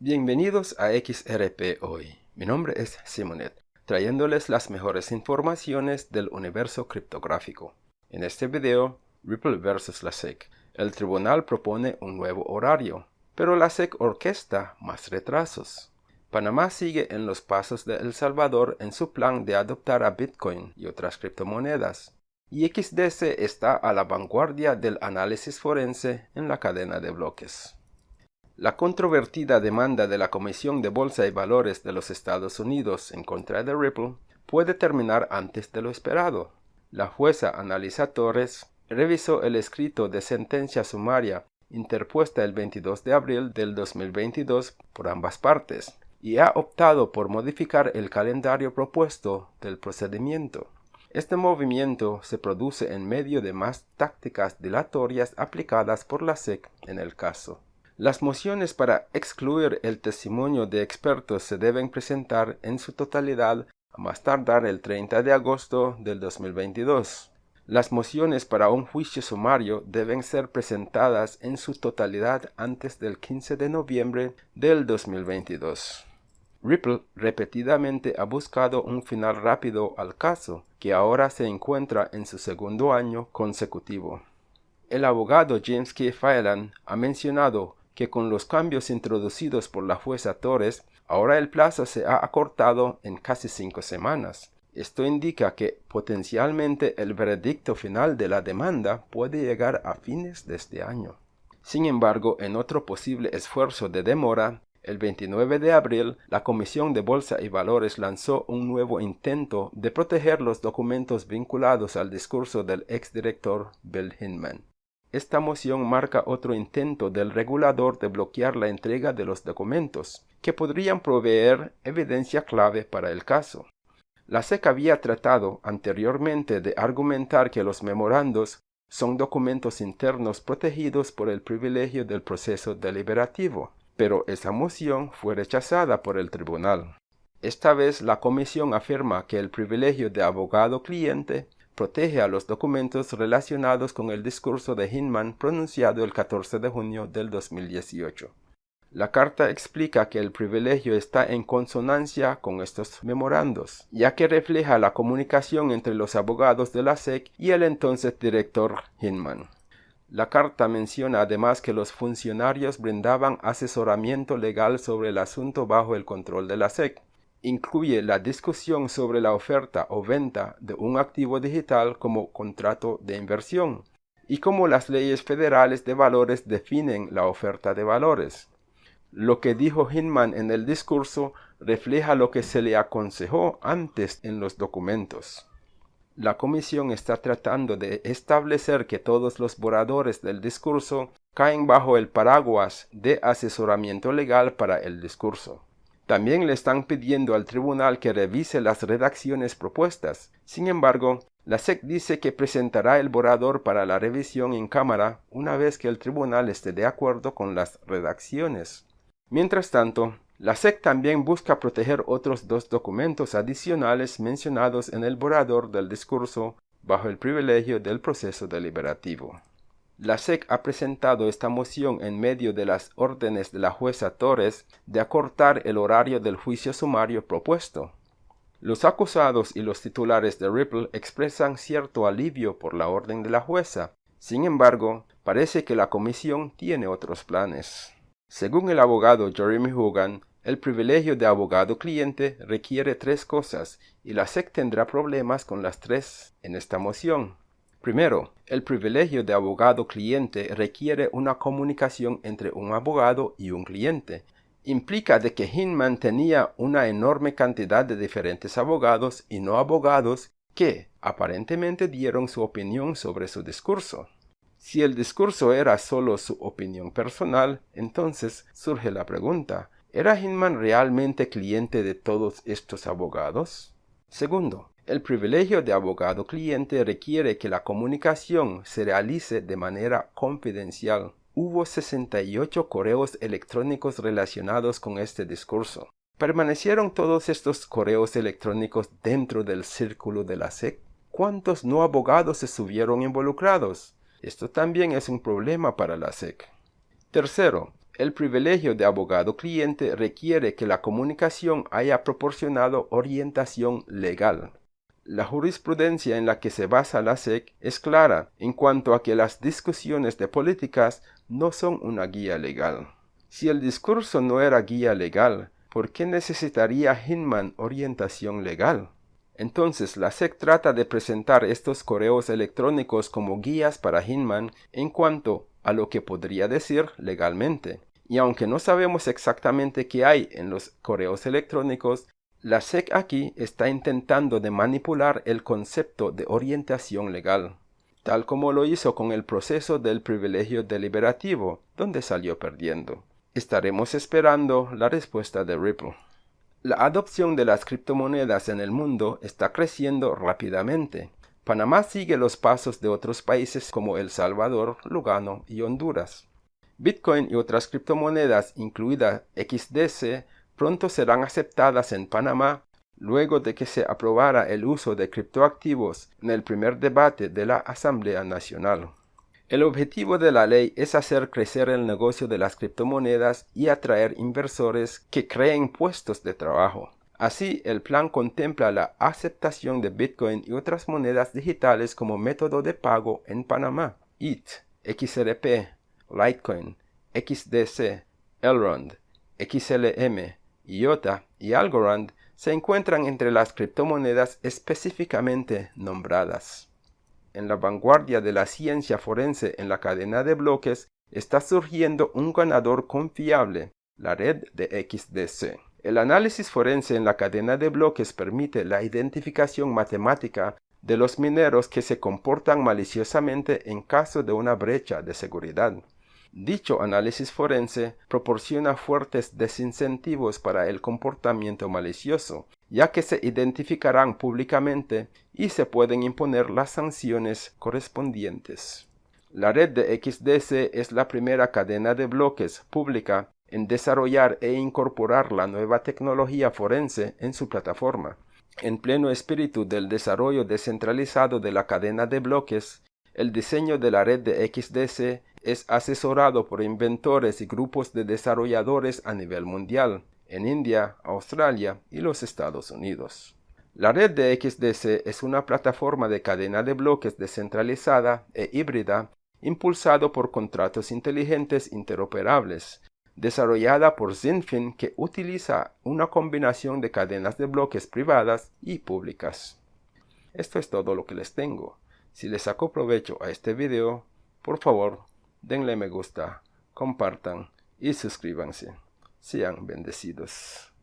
Bienvenidos a XRP Hoy. Mi nombre es Simonet, trayéndoles las mejores informaciones del universo criptográfico. En este video, Ripple vs la SEC. El tribunal propone un nuevo horario, pero la SEC orquesta más retrasos. Panamá sigue en los pasos de El Salvador en su plan de adoptar a Bitcoin y otras criptomonedas. Y XDC está a la vanguardia del análisis forense en la cadena de bloques. La controvertida demanda de la Comisión de Bolsa y Valores de los Estados Unidos en contra de Ripple puede terminar antes de lo esperado. La jueza Analisa Torres revisó el escrito de sentencia sumaria interpuesta el 22 de abril del 2022 por ambas partes y ha optado por modificar el calendario propuesto del procedimiento. Este movimiento se produce en medio de más tácticas dilatorias aplicadas por la SEC en el caso. Las mociones para excluir el testimonio de expertos se deben presentar en su totalidad a más tardar el 30 de agosto del 2022. Las mociones para un juicio sumario deben ser presentadas en su totalidad antes del 15 de noviembre del 2022. Ripple repetidamente ha buscado un final rápido al caso, que ahora se encuentra en su segundo año consecutivo. El abogado James K. Phelan ha mencionado que con los cambios introducidos por la jueza Torres, ahora el plazo se ha acortado en casi cinco semanas. Esto indica que potencialmente el veredicto final de la demanda puede llegar a fines de este año. Sin embargo, en otro posible esfuerzo de demora, el 29 de abril, la Comisión de Bolsa y Valores lanzó un nuevo intento de proteger los documentos vinculados al discurso del exdirector Bill Hinman. Esta moción marca otro intento del regulador de bloquear la entrega de los documentos, que podrían proveer evidencia clave para el caso. La SEC había tratado anteriormente de argumentar que los memorandos son documentos internos protegidos por el privilegio del proceso deliberativo, pero esa moción fue rechazada por el tribunal. Esta vez la comisión afirma que el privilegio de abogado-cliente protege a los documentos relacionados con el discurso de Hinman pronunciado el 14 de junio del 2018. La carta explica que el privilegio está en consonancia con estos memorandos, ya que refleja la comunicación entre los abogados de la SEC y el entonces director Hinman. La carta menciona además que los funcionarios brindaban asesoramiento legal sobre el asunto bajo el control de la SEC, incluye la discusión sobre la oferta o venta de un activo digital como contrato de inversión y cómo las leyes federales de valores definen la oferta de valores. Lo que dijo Hinman en el discurso refleja lo que se le aconsejó antes en los documentos. La comisión está tratando de establecer que todos los borradores del discurso caen bajo el paraguas de asesoramiento legal para el discurso. También le están pidiendo al tribunal que revise las redacciones propuestas. Sin embargo, la SEC dice que presentará el borrador para la revisión en cámara una vez que el tribunal esté de acuerdo con las redacciones. Mientras tanto, la SEC también busca proteger otros dos documentos adicionales mencionados en el borrador del discurso bajo el privilegio del proceso deliberativo. La SEC ha presentado esta moción en medio de las órdenes de la jueza Torres de acortar el horario del juicio sumario propuesto. Los acusados y los titulares de Ripple expresan cierto alivio por la orden de la jueza. Sin embargo, parece que la comisión tiene otros planes. Según el abogado Jeremy Hogan, el privilegio de abogado-cliente requiere tres cosas y la SEC tendrá problemas con las tres en esta moción. Primero, el privilegio de abogado-cliente requiere una comunicación entre un abogado y un cliente. Implica de que Hinman tenía una enorme cantidad de diferentes abogados y no abogados que aparentemente dieron su opinión sobre su discurso. Si el discurso era solo su opinión personal, entonces surge la pregunta, ¿era Hinman realmente cliente de todos estos abogados? Segundo, el privilegio de abogado-cliente requiere que la comunicación se realice de manera confidencial. Hubo 68 correos electrónicos relacionados con este discurso. ¿Permanecieron todos estos correos electrónicos dentro del círculo de la SEC? ¿Cuántos no abogados estuvieron involucrados? Esto también es un problema para la SEC. Tercero, El privilegio de abogado-cliente requiere que la comunicación haya proporcionado orientación legal. La jurisprudencia en la que se basa la SEC es clara en cuanto a que las discusiones de políticas no son una guía legal. Si el discurso no era guía legal, ¿por qué necesitaría Hinman orientación legal? Entonces la SEC trata de presentar estos correos electrónicos como guías para Hinman en cuanto a lo que podría decir legalmente. Y aunque no sabemos exactamente qué hay en los correos electrónicos, la SEC aquí está intentando de manipular el concepto de orientación legal, tal como lo hizo con el proceso del privilegio deliberativo, donde salió perdiendo. Estaremos esperando la respuesta de Ripple. La adopción de las criptomonedas en el mundo está creciendo rápidamente. Panamá sigue los pasos de otros países como El Salvador, Lugano y Honduras. Bitcoin y otras criptomonedas, incluida XDC, pronto serán aceptadas en Panamá luego de que se aprobara el uso de criptoactivos en el primer debate de la Asamblea Nacional. El objetivo de la ley es hacer crecer el negocio de las criptomonedas y atraer inversores que creen puestos de trabajo. Así, el plan contempla la aceptación de Bitcoin y otras monedas digitales como método de pago en Panamá. ETH, XRP, Litecoin, XDC, Elrond, XLM, IOTA y Algorand se encuentran entre las criptomonedas específicamente nombradas. En la vanguardia de la ciencia forense en la cadena de bloques está surgiendo un ganador confiable, la red de XDC. El análisis forense en la cadena de bloques permite la identificación matemática de los mineros que se comportan maliciosamente en caso de una brecha de seguridad. Dicho análisis forense proporciona fuertes desincentivos para el comportamiento malicioso, ya que se identificarán públicamente y se pueden imponer las sanciones correspondientes. La red de XDC es la primera cadena de bloques pública en desarrollar e incorporar la nueva tecnología forense en su plataforma. En pleno espíritu del desarrollo descentralizado de la cadena de bloques, el diseño de la red de XDC es asesorado por inventores y grupos de desarrolladores a nivel mundial, en India, Australia y los Estados Unidos. La red de XDC es una plataforma de cadena de bloques descentralizada e híbrida impulsado por contratos inteligentes interoperables, desarrollada por Zinfin que utiliza una combinación de cadenas de bloques privadas y públicas. Esto es todo lo que les tengo. Si les sacó provecho a este video, por favor, denle me gusta, compartan y suscríbanse. Sean bendecidos.